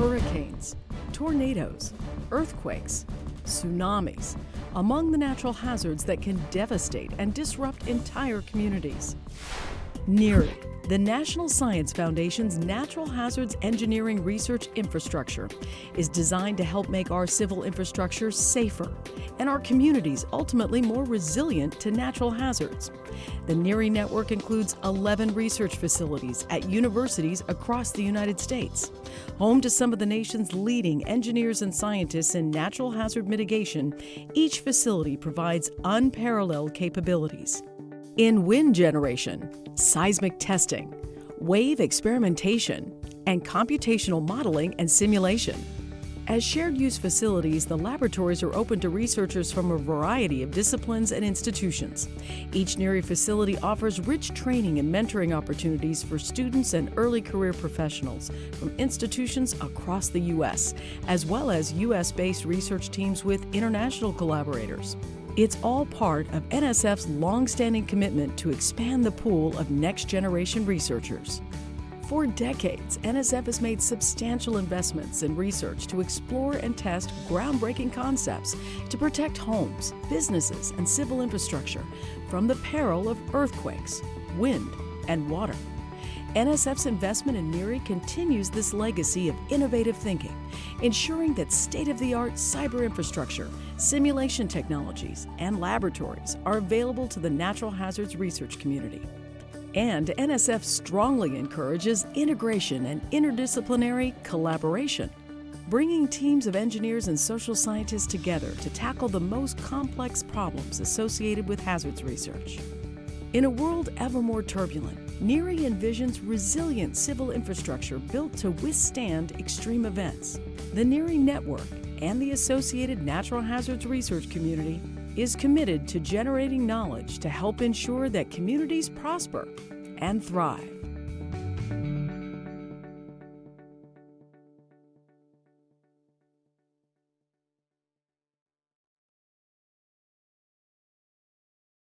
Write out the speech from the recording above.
hurricanes, tornadoes, earthquakes, tsunamis, among the natural hazards that can devastate and disrupt entire communities. NHERI, the National Science Foundation's Natural Hazards Engineering Research Infrastructure, is designed to help make our civil infrastructure safer and our communities ultimately more resilient to natural hazards. The NHERI network includes 11 research facilities at universities across the United States. Home to some of the nation's leading engineers and scientists in natural hazard mitigation, each facility provides unparalleled capabilities. In wind generation, seismic testing, wave experimentation, and computational modeling and simulation. As shared use facilities, the laboratories are open to researchers from a variety of disciplines and institutions. Each NHERI facility offers rich training and mentoring opportunities for students and early career professionals from institutions across the U.S., as well as U.S. based research teams with international collaborators. It's all part of NSF's long-standing commitment to expand the pool of next-generation researchers. For decades, NSF has made substantial investments in research to explore and test groundbreaking concepts to protect homes, businesses, and civil infrastructure from the peril of earthquakes, wind, and water. NSF's investment in NHERI continues this legacy of innovative thinking, ensuring that state-of-the-art cyber infrastructure, simulation technologies, and laboratories are available to the natural hazards research community. And NSF strongly encourages integration and interdisciplinary collaboration, bringing teams of engineers and social scientists together to tackle the most complex problems associated with hazards research. In a world ever more turbulent, NHERI envisions resilient civil infrastructure built to withstand extreme events. The NHERI network and the associated natural hazards research community is committed to generating knowledge to help ensure that communities prosper and thrive.